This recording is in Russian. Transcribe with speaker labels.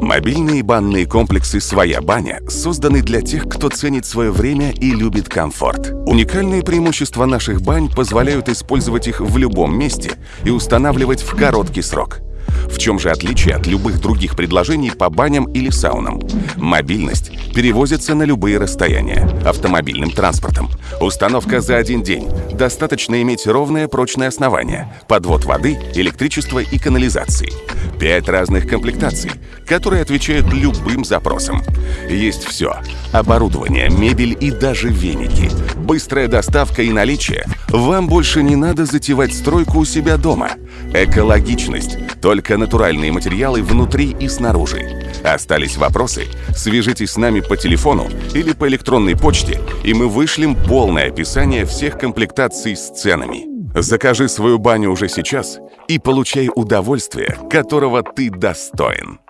Speaker 1: Мобильные банные комплексы «Своя баня» созданы для тех, кто ценит свое время и любит комфорт. Уникальные преимущества наших бань позволяют использовать их в любом месте и устанавливать в короткий срок. В чем же отличие от любых других предложений по баням или саунам? Мобильность перевозится на любые расстояния автомобильным транспортом. Установка за один день. Достаточно иметь ровное прочное основание, подвод воды, электричество и канализации. Пять разных комплектаций, которые отвечают любым запросам. Есть все. Оборудование, мебель и даже веники. Быстрая доставка и наличие. Вам больше не надо затевать стройку у себя дома. Экологичность. Только натуральные материалы внутри и снаружи. Остались вопросы? Свяжитесь с нами по телефону или по электронной почте, и мы вышлем полное описание всех комплектаций с ценами. Закажи свою баню уже сейчас и получай удовольствие, которого ты достоин.